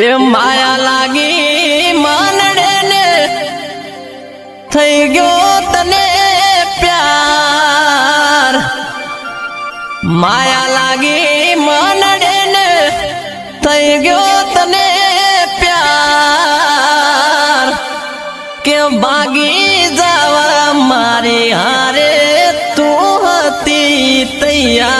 એ માયા લાગી માનડે ને થઈ ગયો તને પ્યાર. માયા લાગી માનડે ને થઈ ગયો તને પ્યાર. કે ભાગી જવા મારી હારે તું હતી તૈયાર?